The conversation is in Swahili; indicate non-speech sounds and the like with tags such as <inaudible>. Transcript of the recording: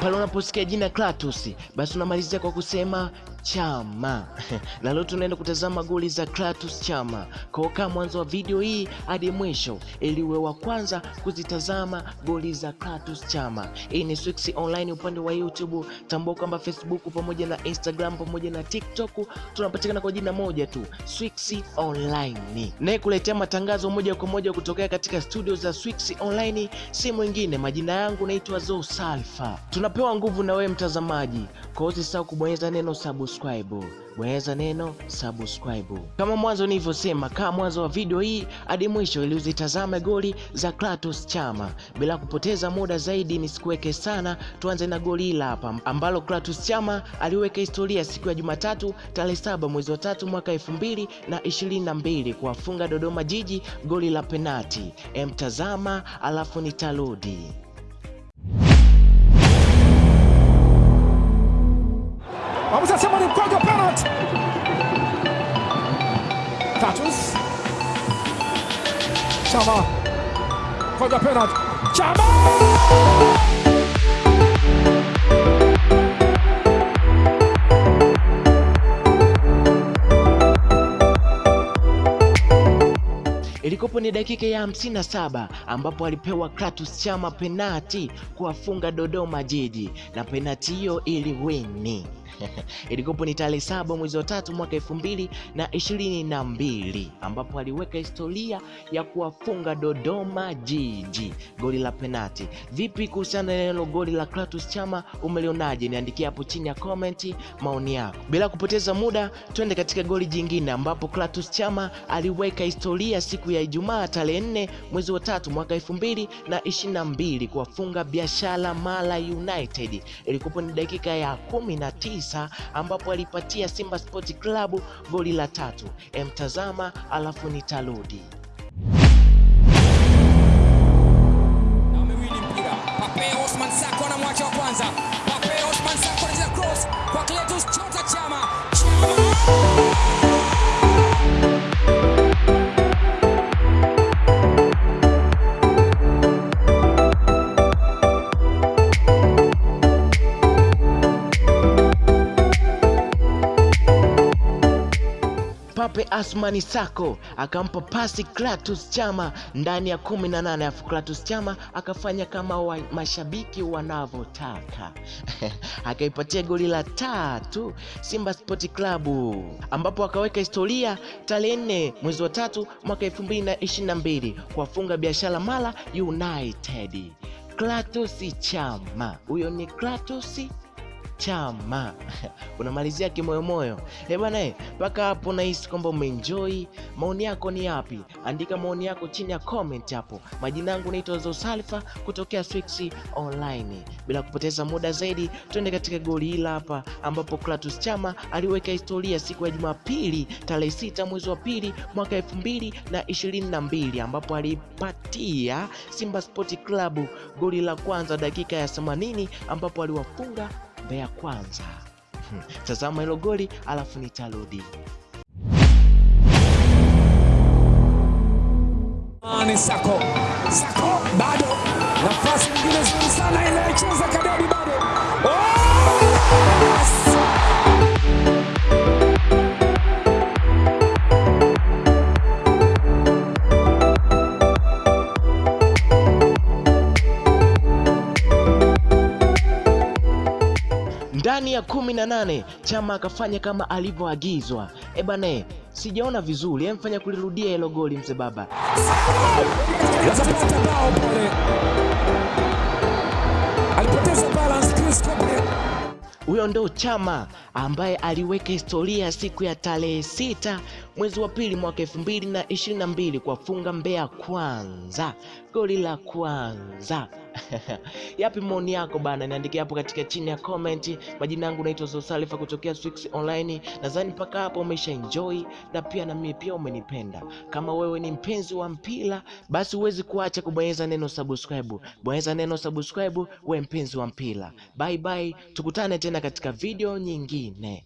Pale unaposikia jina Kratos, basi unamalizia kwa kusema Chama. <laughs> na leo tunaenda kutazama goli za Clatous Chama. Kwa mwanzo wa video hii hadi mwisho ili uwe wa kwanza kuzitazama goli za Clatous Chama. Hii ni Swix Online upande wa YouTube. Tambua kwamba Facebook pamoja na Instagram pamoja na TikTok tunapatikana kwa jina moja tu, Swix Online. Naye kuletea matangazo moja kwa moja kutokea katika studio za Swix Online si mwingine, majina yangu naitwa Zo Salfa. Tunapewa nguvu na wewe mtazamaji, kwa hiyo usisahau kubonyeza neno subscribe. Bonyeza neno subscribe. Kama mwanzo nilivyosema, kaa mwanzo wa video hii hadi mwisho ili uzitazame goli za Clatous Chama. Bila kupoteza muda zaidi, nisikuweke sana, tuanze na goli hili hapa ambalo Clatous Chama aliweka historia siku ya Jumatatu tarehe saba mwezi wa tatu mwaka elfu mbili na ishirini na mbili kuwafunga Dodoma Jiji goli la penati. Emtazama alafu nitarudi. Chama, wa penalty. Chama! Ilikopo ni dakika ya 57 ambapo alipewa Clatous Chama penati kuwafunga Dodoma Jiji na penati hiyo iliwini. <laughs> Ilikopo ni tarehe saba mwezi wa tatu mwaka elfu mbili na ishirini na mbili ambapo aliweka historia ya kuwafunga Dodoma Jiji goli la penati. Vipi kuhusiana na hilo goli la Clatous Chama, umelionaje? Niandikia hapo chini ya comment maoni yako. Bila kupoteza muda, twende katika goli jingine ambapo Clatous Chama aliweka historia siku ya Ijumaa tarehe nne mwezi wa tatu mwaka elfu mbili na ishirini na mbili kuwafunga Biashara Mara United. Ilikuwa ni dakika ya kumi na tisa ambapo alipatia Simba Sport Club goli la tatu. Emtazama alafu nitarudi. Na miwili Pape Asmani Sako akampa pasi Clatous Chama ndani ya kumi na nane afu Clatous Chama akafanya kama wa mashabiki wanavyotaka <laughs> akaipatia goli la tatu Simba Sport Club, ambapo akaweka historia tarehe nne mwezi wa tatu mwaka elfu mbili na ishirini na mbili kuwafunga Biashara Mara United. Clatous Chama, huyo ni Clatous Chama <laughs> unamalizia kimoyomoyo eh bwana eh, mpaka hapo nahisi kwamba umeenjoy. Maoni yako ni yapi? Andika maoni yako chini ya comment hapo. Majina yangu naitwa Zosalfa kutokea Swix Online. Bila kupoteza muda zaidi, twende katika goli hila hapa, ambapo Clatous Chama aliweka historia siku ya Jumapili tarehe sita mwezi wa pili mwaka elfu mbili na ishirini na mbili ambapo alipatia Simba Sport Club goli la kwanza dakika ya 80 ambapo aliwafunga Mbeya Kwanza. Hmm, Tazama hilo goli alafu nitarudi. Ni Sako. Sako Ndani ya kumi na nane Chama akafanya kama alivyoagizwa. E bane, sijaona vizuri, emfanya kulirudia hilo goli mzee baba. Alipoteza balance Chris. Huyo ndo Chama ambaye aliweka historia siku ya tarehe sita mwezi wa pili mwaka elfu mbili na ishirini na mbili kuwafunga Mbeya Kwanza goli la kwanza. <laughs> Yapi maoni yako bana? Niandikia hapo katika chini ya comment. Majina yangu naitwa Zosalifa kutokea Swix Online. Nadhani mpaka hapo umesha enjoy na pia na mimi pia umenipenda. Kama wewe ni mpenzi wa mpira, basi huwezi kuacha kubonyeza neno subscribe. Bonyeza neno subscribe, we mpenzi wa mpira. Bye bye, tukutane tena katika video nyingine.